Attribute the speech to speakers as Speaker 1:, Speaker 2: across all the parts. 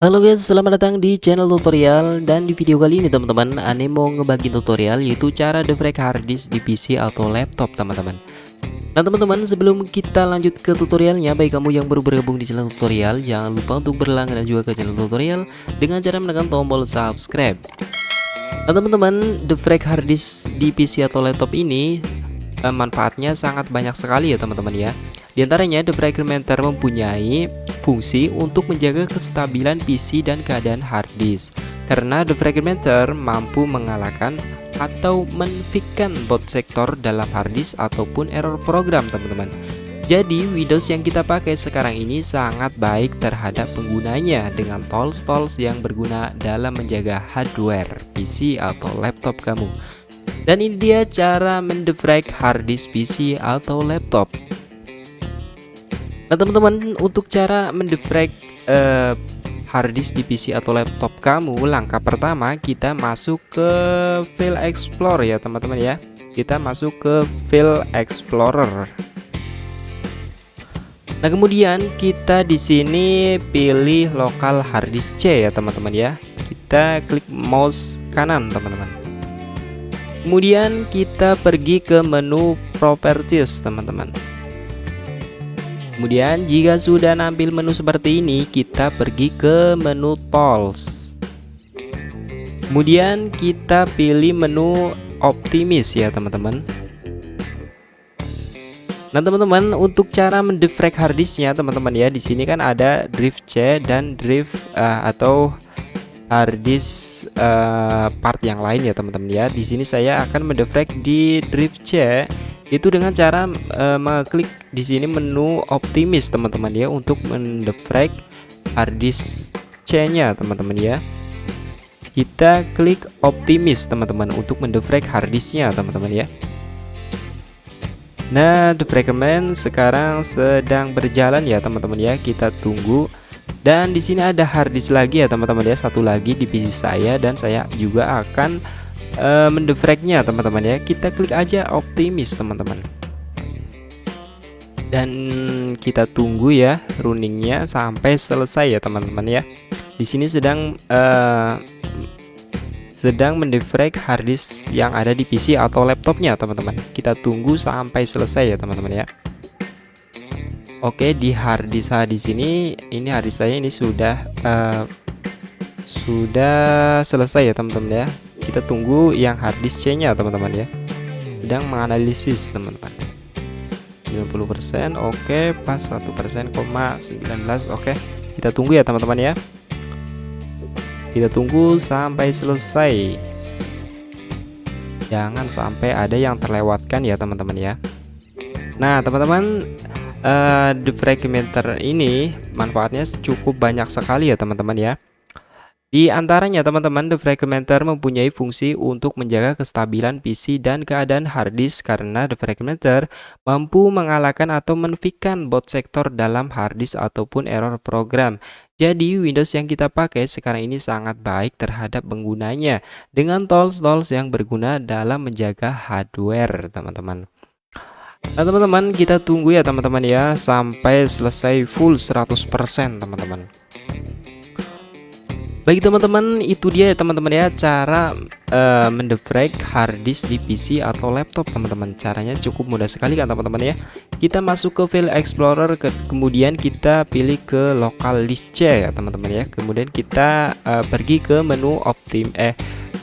Speaker 1: Halo guys, selamat datang di channel tutorial. Dan di video kali ini teman-teman Ane mau ngebagi tutorial yaitu cara defrag harddisk di PC atau laptop teman-teman. Nah teman-teman sebelum kita lanjut ke tutorialnya Baik kamu yang baru bergabung di channel tutorial Jangan lupa untuk berlangganan juga ke channel tutorial Dengan cara menekan tombol subscribe. Nah teman-teman defrag harddisk di PC atau laptop ini eh, Manfaatnya sangat banyak sekali ya teman-teman ya. Di antaranya defragmenter mempunyai fungsi untuk menjaga kestabilan PC dan keadaan hard disk karena the fragmenter mampu mengalahkan atau menfikkan bot sektor dalam hard disk ataupun error program teman-teman jadi Windows yang kita pakai sekarang ini sangat baik terhadap penggunanya dengan tools-tools yang berguna dalam menjaga hardware PC atau laptop kamu. Dan ini dia cara mendefrag hard disk PC atau laptop. Nah teman-teman untuk cara mendefrag uh, hard disk di PC atau laptop kamu langkah pertama kita masuk ke file explorer ya teman-teman ya. Kita masuk ke file explorer. Nah kemudian kita di sini pilih lokal hard disk C ya teman-teman ya. Kita klik mouse kanan teman-teman. Kemudian kita pergi ke menu properties teman-teman Kemudian jika sudah nampil menu seperti ini kita pergi ke menu tools. Kemudian kita pilih menu optimis ya teman-teman. Nah teman-teman untuk cara mendefrag harddisknya teman-teman ya di sini kan ada drive C dan drive uh, atau harddisk uh, part yang lain ya teman-teman ya. Di sini saya akan mendefrag di drive C itu dengan cara uh, mengklik di sini menu optimis teman-teman ya untuk mendefrag harddisk C-nya teman-teman ya. Kita klik optimis teman-teman untuk mendefrag harddisknya teman-teman ya. Nah, defragment sekarang sedang berjalan ya teman-teman ya. Kita tunggu. Dan di sini ada harddisk lagi ya teman-teman ya, satu lagi di PC saya dan saya juga akan uh, mendefragnya teman-teman ya. Kita klik aja optimis teman-teman. Dan kita tunggu ya runningnya sampai selesai ya teman-teman ya. Di sini sedang uh, sedang mendefrag harddisk yang ada di PC atau laptopnya teman-teman. Kita tunggu sampai selesai ya teman-teman ya. Oke di harddisk di sini ini harddisk saya ini sudah uh, sudah selesai ya teman-teman ya kita tunggu yang harddisk C nya teman-teman ya. Sedang menganalisis teman-teman. 90% oke. Pas 1% koma 19 oke. Kita tunggu ya teman-teman ya. Kita tunggu sampai selesai. Jangan sampai ada yang terlewatkan ya teman-teman ya. Nah teman-teman uh, the fragmenter ini manfaatnya cukup banyak sekali ya teman-teman ya di antaranya teman-teman, The Fragmenter mempunyai fungsi untuk menjaga kestabilan PC dan keadaan hard disk karena The Fragmenter mampu mengalahkan atau menfikkan bot sektor dalam hard disk ataupun error program. Jadi Windows yang kita pakai sekarang ini sangat baik terhadap penggunanya dengan tools-tools yang berguna dalam menjaga hardware teman-teman. Nah teman-teman kita tunggu ya teman-teman ya sampai selesai full 100% teman-teman. Baik teman-teman, itu dia ya teman-teman ya cara uh, mendefrag hard disk di PC atau laptop teman-teman. Caranya cukup mudah sekali kan teman-teman ya. Kita masuk ke file explorer ke, kemudian kita pilih ke local disk C ya teman-teman ya. Kemudian kita uh, pergi ke menu optim eh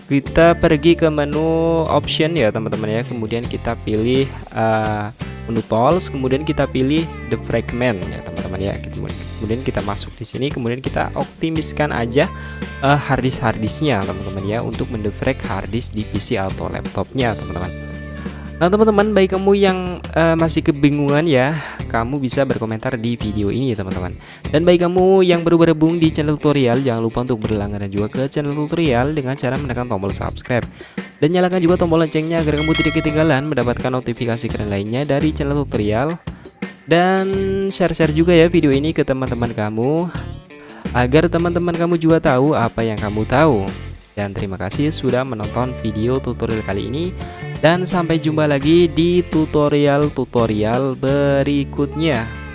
Speaker 1: kita pergi ke menu option ya teman-teman ya. Kemudian kita pilih uh, menu tools kemudian kita pilih the fragment ya teman-teman ya kemudian kita masuk di sini kemudian kita optimiskan aja uh, harddisk harddisknya teman-teman ya untuk mendefrag harddisk di PC atau laptopnya teman-teman. Nah teman-teman baik kamu yang uh, masih kebingungan ya Kamu bisa berkomentar di video ini teman-teman. Dan baik kamu yang baru bergabung di channel tutorial Jangan lupa untuk berlangganan juga ke channel tutorial Dengan cara menekan tombol subscribe Dan nyalakan juga tombol loncengnya agar kamu tidak ketinggalan Mendapatkan notifikasi keren lainnya dari channel tutorial. Dan share-share juga ya video ini ke teman-teman kamu Agar teman-teman kamu juga tahu apa yang kamu tahu. Dan terima kasih sudah menonton video tutorial kali ini. Dan sampai jumpa lagi di tutorial-tutorial berikutnya